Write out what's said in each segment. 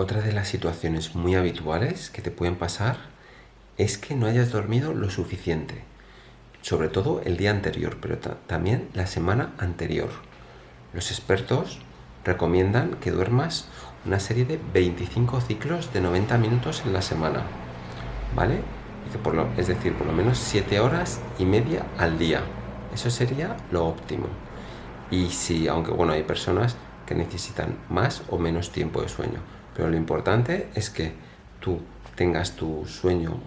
Otra de las situaciones muy habituales que te pueden pasar es que no hayas dormido lo suficiente, sobre todo el día anterior, pero también la semana anterior. Los expertos recomiendan que duermas una serie de 25 ciclos de 90 minutos en la semana, ¿vale? es decir, por lo menos 7 horas y media al día. Eso sería lo óptimo. Y si, aunque bueno, hay personas que necesitan más o menos tiempo de sueño, pero lo importante es que tú tengas tu sueño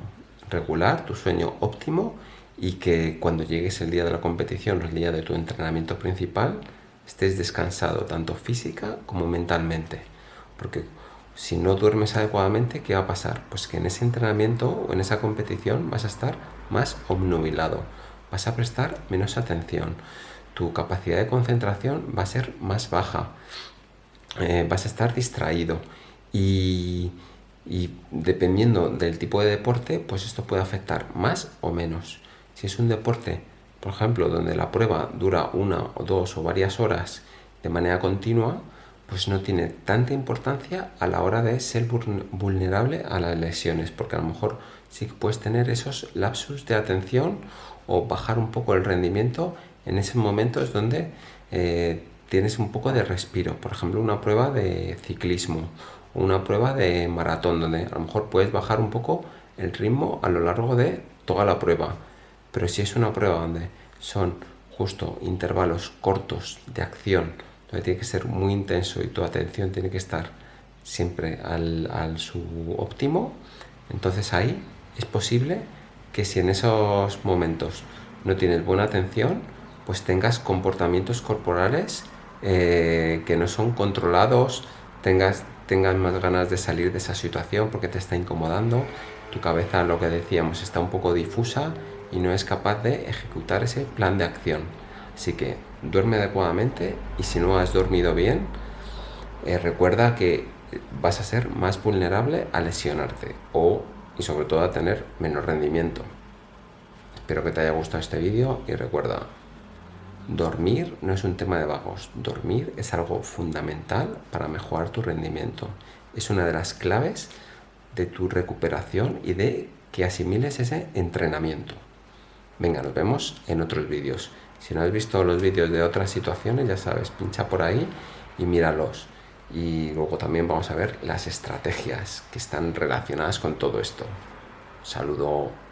regular, tu sueño óptimo y que cuando llegues el día de la competición, el día de tu entrenamiento principal, estés descansado tanto física como mentalmente. Porque si no duermes adecuadamente, ¿qué va a pasar? Pues que en ese entrenamiento o en esa competición vas a estar más obnubilado, vas a prestar menos atención, tu capacidad de concentración va a ser más baja, eh, vas a estar distraído y, dependiendo del tipo de deporte, pues esto puede afectar más o menos. Si es un deporte, por ejemplo, donde la prueba dura una o dos o varias horas de manera continua, pues no tiene tanta importancia a la hora de ser vulnerable a las lesiones, porque a lo mejor sí que puedes tener esos lapsus de atención o bajar un poco el rendimiento en ese momento es donde eh, tienes un poco de respiro. Por ejemplo, una prueba de ciclismo o una prueba de maratón, donde a lo mejor puedes bajar un poco el ritmo a lo largo de toda la prueba. Pero si es una prueba donde son justo intervalos cortos de acción, tiene que ser muy intenso y tu atención tiene que estar siempre al su óptimo, entonces ahí es posible que si en esos momentos no tienes buena atención, pues tengas comportamientos corporales eh, que no son controlados, tengas, tengas más ganas de salir de esa situación porque te está incomodando, tu cabeza, lo que decíamos, está un poco difusa y no es capaz de ejecutar ese plan de acción. Así que duerme adecuadamente y si no has dormido bien, eh, recuerda que vas a ser más vulnerable a lesionarte o y sobre todo a tener menos rendimiento. Espero que te haya gustado este vídeo y recuerda, dormir no es un tema de vagos, dormir es algo fundamental para mejorar tu rendimiento. Es una de las claves de tu recuperación y de que asimiles ese entrenamiento. Venga, nos vemos en otros vídeos. Si no has visto los vídeos de otras situaciones, ya sabes, pincha por ahí y míralos. Y luego también vamos a ver las estrategias que están relacionadas con todo esto. Saludo.